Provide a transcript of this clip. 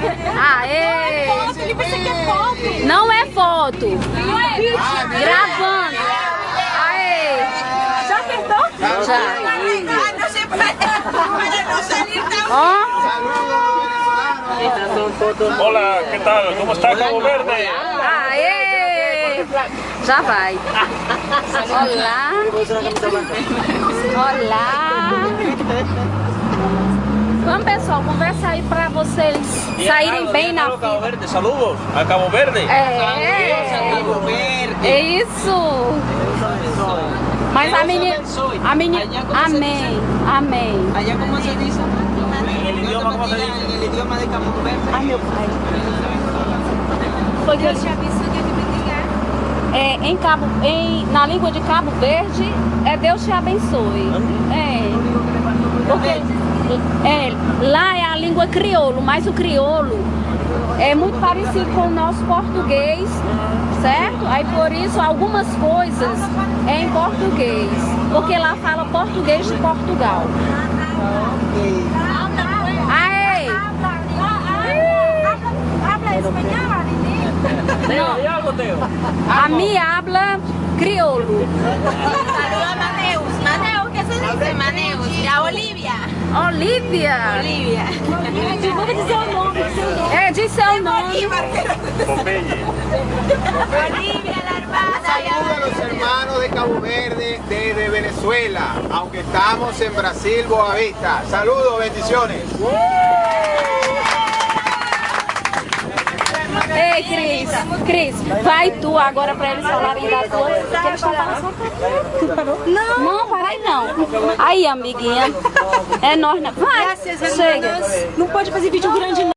Aê! Foto? Não é foto. Não é vídeo? Gravando. Aê! Já apertou? Já. Ó. Hola, ¿qué tal? ¿Cómo está Cabo Verde? Aê! Já vai. Olá. Olá. Vocês saírem bem na Cabo fila. Verde, saludos a Cabo Verde. É. É isso. Mas a menina. A menina. Amém. Amém. Allá cómo se? En el idioma, ¿cómo se dice? En el idioma de Cabo Verde. Ai, meu pai. Foi que eu- É, em Cabo, em, na língua de Cabo Verde, é Deus te abençoe. É. Porque é, lá é a língua crioulo, mas o crioulo é muito parecido com o nosso português, certo? Aí por isso algumas coisas é em português, porque lá fala português de Portugal. Aê! ¿Hay algo, Teo? A mi habla crioulo. Olivia. Olivia. Olivia. Nome. Seu nome. Popeye. Olivia, la hermana. Saludos a los hermanos de Cabo Verde desde Venezuela, aunque estamos en Brasil, Boavista. Saludos, bendiciones. Ei, Cris. Cris, vai tu agora pra eles falarem da tua. Que eles estão falando. Aí não. Aí, amiguinha. É nós, né? Vai. Chega. Não pode fazer vídeo grande, não.